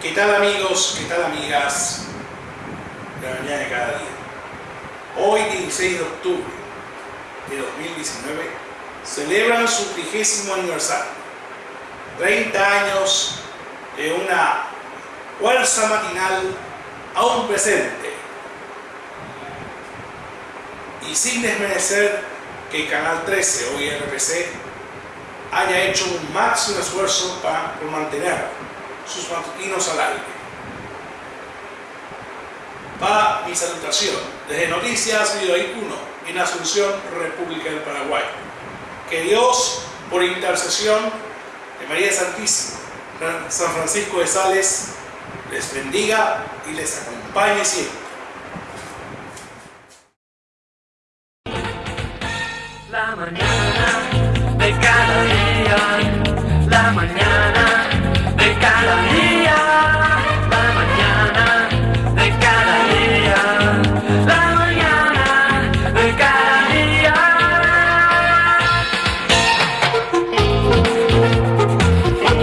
¿Qué tal amigos? ¿Qué tal amigas? La mañana de cada día. Hoy 16 de octubre de 2019 celebran su trigésimo aniversario. 30 años de una fuerza matinal aún presente. Y sin desmerecer que Canal 13, hoy RPC, haya hecho un máximo esfuerzo para mantener sus matutinos al aire. Va mi salutación desde Noticias Videoí 1 en Asunción, República del Paraguay. Que Dios, por intercesión de María Santísima, San Francisco de Sales, les bendiga y les acompañe siempre. La mañana de cada día, la mañana. Yeah.